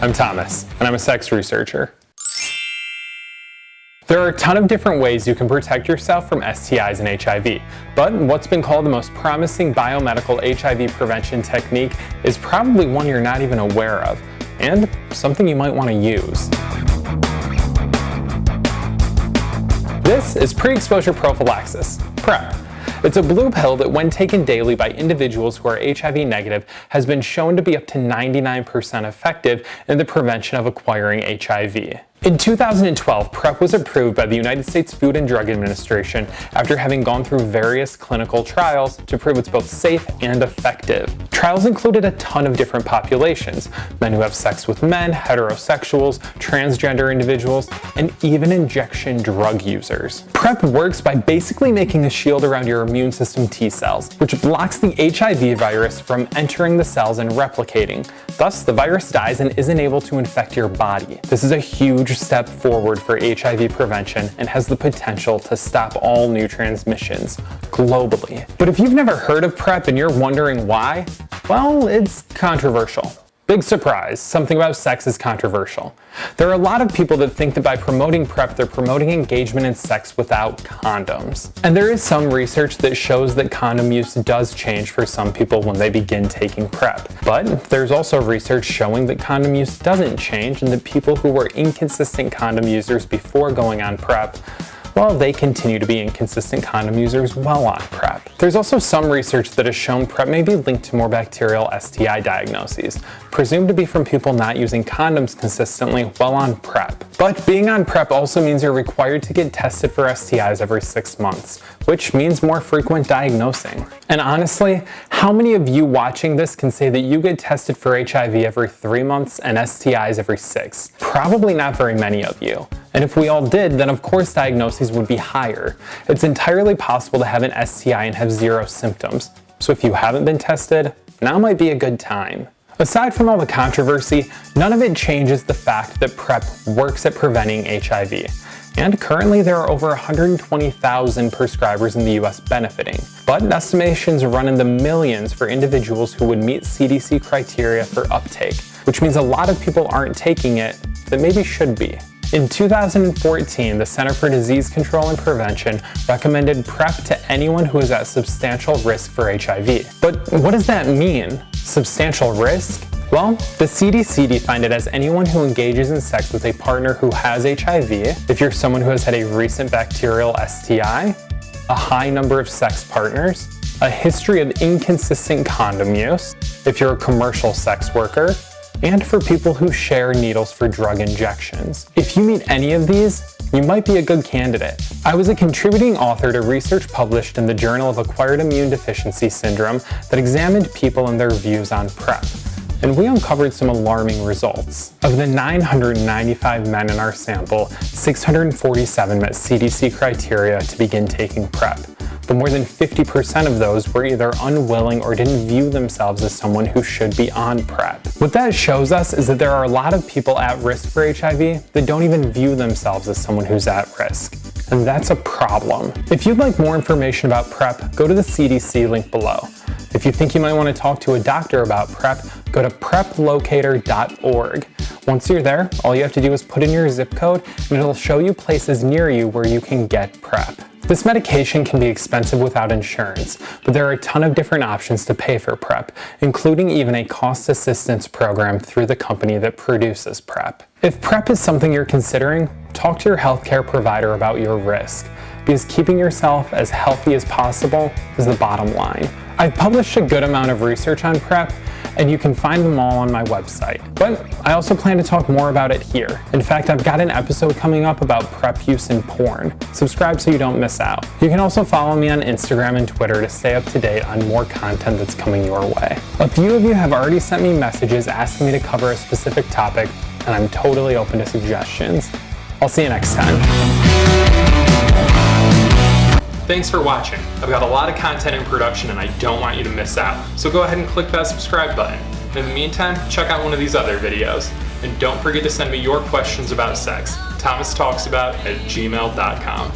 I'm Thomas, and I'm a sex researcher. There are a ton of different ways you can protect yourself from STIs and HIV, but what's been called the most promising biomedical HIV prevention technique is probably one you're not even aware of, and something you might want to use. This is pre-exposure prophylaxis, PrEP. It's a blue pill that when taken daily by individuals who are HIV negative has been shown to be up to 99% effective in the prevention of acquiring HIV. In 2012, PrEP was approved by the United States Food and Drug Administration after having gone through various clinical trials to prove it's both safe and effective. Trials included a ton of different populations, men who have sex with men, heterosexuals, transgender individuals, and even injection drug users. PrEP works by basically making a shield around your immune system T cells, which blocks the HIV virus from entering the cells and replicating. Thus, the virus dies and isn't able to infect your body. This is a huge huge step forward for HIV prevention and has the potential to stop all new transmissions globally. But if you've never heard of PrEP and you're wondering why, well, it's controversial. Big surprise, something about sex is controversial. There are a lot of people that think that by promoting PrEP, they're promoting engagement in sex without condoms. And there is some research that shows that condom use does change for some people when they begin taking PrEP. But there's also research showing that condom use doesn't change and that people who were inconsistent condom users before going on PrEP while they continue to be inconsistent condom users while on PrEP. There's also some research that has shown PrEP may be linked to more bacterial STI diagnoses, presumed to be from people not using condoms consistently while on PrEP. But being on PrEP also means you're required to get tested for STIs every six months, which means more frequent diagnosing. And honestly, how many of you watching this can say that you get tested for HIV every three months and STIs every six? Probably not very many of you. And if we all did, then of course diagnoses would be higher. It's entirely possible to have an STI and have zero symptoms. So if you haven't been tested, now might be a good time. Aside from all the controversy, none of it changes the fact that PrEP works at preventing HIV. And currently there are over 120,000 prescribers in the US benefiting, but estimations run in the millions for individuals who would meet CDC criteria for uptake, which means a lot of people aren't taking it that maybe should be. In 2014, the Center for Disease Control and Prevention recommended PrEP to anyone who is at substantial risk for HIV. But what does that mean? Substantial risk? Well, the CDC defined it as anyone who engages in sex with a partner who has HIV, if you're someone who has had a recent bacterial STI, a high number of sex partners, a history of inconsistent condom use, if you're a commercial sex worker, and for people who share needles for drug injections. If you meet any of these, you might be a good candidate. I was a contributing author to research published in the Journal of Acquired Immune Deficiency Syndrome that examined people and their views on PrEP and we uncovered some alarming results. Of the 995 men in our sample, 647 met CDC criteria to begin taking PrEP but more than 50% of those were either unwilling or didn't view themselves as someone who should be on PrEP. What that shows us is that there are a lot of people at risk for HIV that don't even view themselves as someone who's at risk. And that's a problem. If you'd like more information about PrEP, go to the CDC link below. If you think you might want to talk to a doctor about PrEP, go to preplocator.org. Once you're there, all you have to do is put in your zip code and it'll show you places near you where you can get PrEP. This medication can be expensive without insurance, but there are a ton of different options to pay for PrEP, including even a cost assistance program through the company that produces PrEP. If PrEP is something you're considering, talk to your healthcare provider about your risk, because keeping yourself as healthy as possible is the bottom line. I've published a good amount of research on PrEP, and you can find them all on my website. But I also plan to talk more about it here. In fact, I've got an episode coming up about PrEP use in porn. Subscribe so you don't miss out. You can also follow me on Instagram and Twitter to stay up to date on more content that's coming your way. A few of you have already sent me messages asking me to cover a specific topic, and I'm totally open to suggestions. I'll see you next time. Thanks for watching. I've got a lot of content in production and I don't want you to miss out. So go ahead and click that subscribe button. In the meantime, check out one of these other videos. And don't forget to send me your questions about sex. Thomas Talks About at gmail.com.